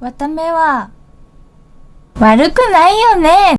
わためは悪くないよね。